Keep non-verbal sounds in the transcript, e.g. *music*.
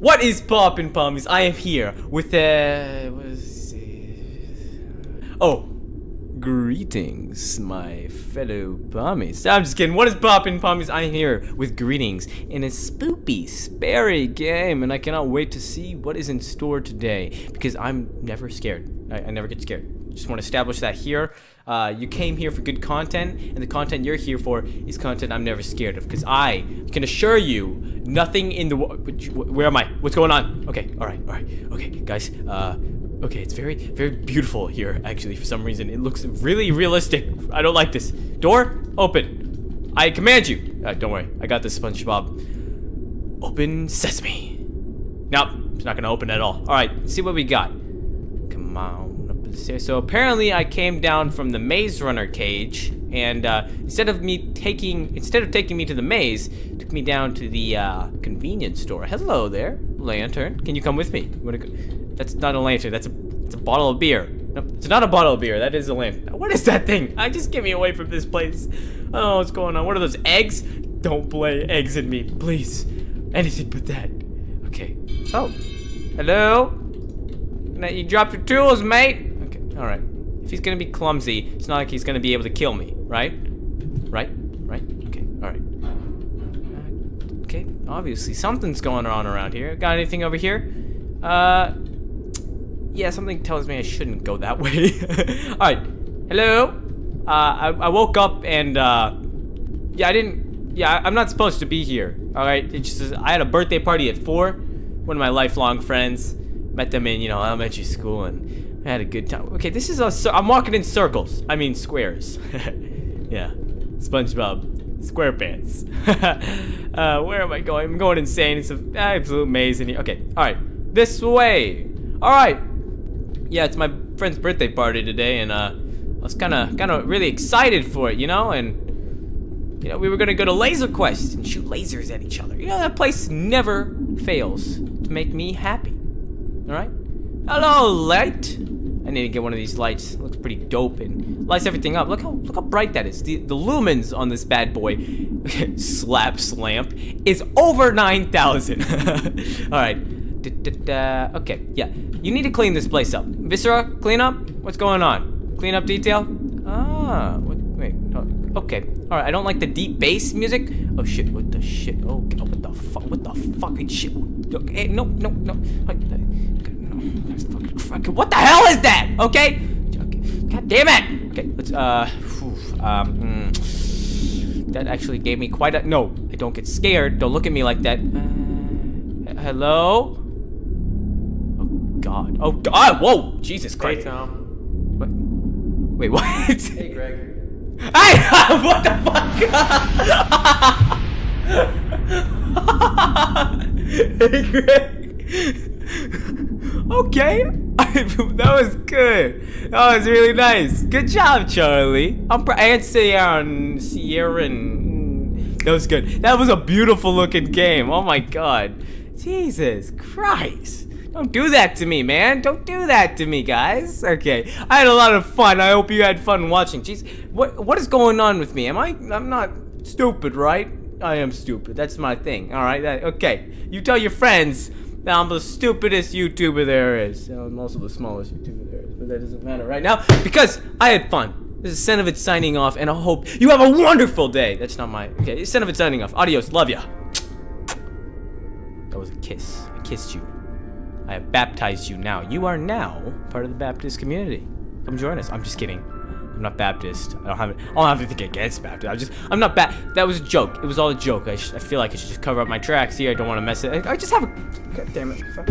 What is poppin' pommies? I am here with uh what is it? Oh. Greetings, my fellow pommies. I'm just kidding. What is poppin' pommies? I'm here with greetings in a spoopy, sperry game, and I cannot wait to see what is in store today because I'm never scared. I, I never get scared. Just want to establish that here. Uh, you came here for good content, and the content you're here for is content I'm never scared of. Because I can assure you, nothing in the Where am I? What's going on? Okay, all right, all right. Okay, guys. Uh, okay, it's very, very beautiful here. Actually, for some reason, it looks really realistic. I don't like this. Door, open. I command you. Uh, don't worry, I got this, SpongeBob. Open sesame. Nope, it's not gonna open at all. All right, see what we got. Come on. So apparently I came down from the maze runner cage and uh, instead of me taking instead of taking me to the maze, took me down to the uh, convenience store. Hello there, lantern. Can you come with me? That's not a lantern. That's a it's a bottle of beer. No, it's not a bottle of beer. That is a lantern. What is that thing? I just get me away from this place. Oh, what's going on? What are those eggs? Don't play eggs in me, please. Anything but that. Okay. Oh, hello. You dropped your tools, mate. Alright. If he's gonna be clumsy, it's not like he's gonna be able to kill me, right? Right? Right? Okay, alright. Uh, okay, obviously something's going on around here. Got anything over here? Uh, yeah, something tells me I shouldn't go that *laughs* way. alright, hello? Uh, I, I woke up and, uh, yeah, I didn't, yeah, I'm not supposed to be here. Alright, it just, I had a birthday party at 4. One of my lifelong friends. Met them in, you know, elementary school and had a good time. Okay, this is a, so I'm walking in circles. I mean squares. *laughs* yeah, SpongeBob SquarePants. *laughs* uh, where am I going? I'm going insane. It's an absolute maze in here. Okay, all right, this way. All right. Yeah, it's my friend's birthday party today, and uh, I was kind of, kind of really excited for it, you know, and you know, we were gonna go to Laser Quest and shoot lasers at each other. You know, that place never fails to make me happy. All right. Hello, light. I need to get one of these lights. It looks pretty dope and lights everything up. Look how look how bright that is. The, the lumens on this bad boy, *laughs* slap lamp, is over 9,000. *laughs* All right. okay, yeah. You need to clean this place up. Viscera, clean up? What's going on? Clean up detail? Ah, what, wait. Oh, okay. All right, I don't like the deep bass music. Oh shit, what the shit? Oh, what the fuck? What the fucking shit? Okay, no, no, no. What the hell is that? Okay? God damn it! Okay, let's, uh, whew, um, mm, that actually gave me quite a, no, I don't get scared. Don't look at me like that. Uh, hello? Oh, God. Oh, God, whoa, Jesus Christ. Hey, Tom. What? Wait, what? Hey, Greg. *laughs* Hey, *laughs* what the fuck? *laughs* hey, Greg. okay. *laughs* that was good. That was really nice. Good job, Charlie. I'm pr and Sierra Sierra and mm, that was good. That was a beautiful looking game. Oh my god. Jesus Christ. Don't do that to me, man. Don't do that to me, guys. Okay. I had a lot of fun. I hope you had fun watching. Jeez. What what is going on with me? Am I I'm not stupid, right? I am stupid. That's my thing. All right. Okay. You tell your friends I'm the stupidest YouTuber there is. I'm also the smallest YouTuber there is, but that doesn't matter right now because I had fun. This is Senovit signing off, and I hope you have a wonderful day. That's not my... Okay, Senovit signing off. Adios. Love ya. That was a kiss. I kissed you. I have baptized you now. You are now part of the Baptist community. Come join us. I'm just kidding. I'm not Baptist. I don't have. I don't have anything against Baptist. I just. I'm not bad. That was a joke. It was all a joke. I, I feel like I should just cover up my tracks here. I don't want to mess it. I, I just have a. God damn it. Fuck.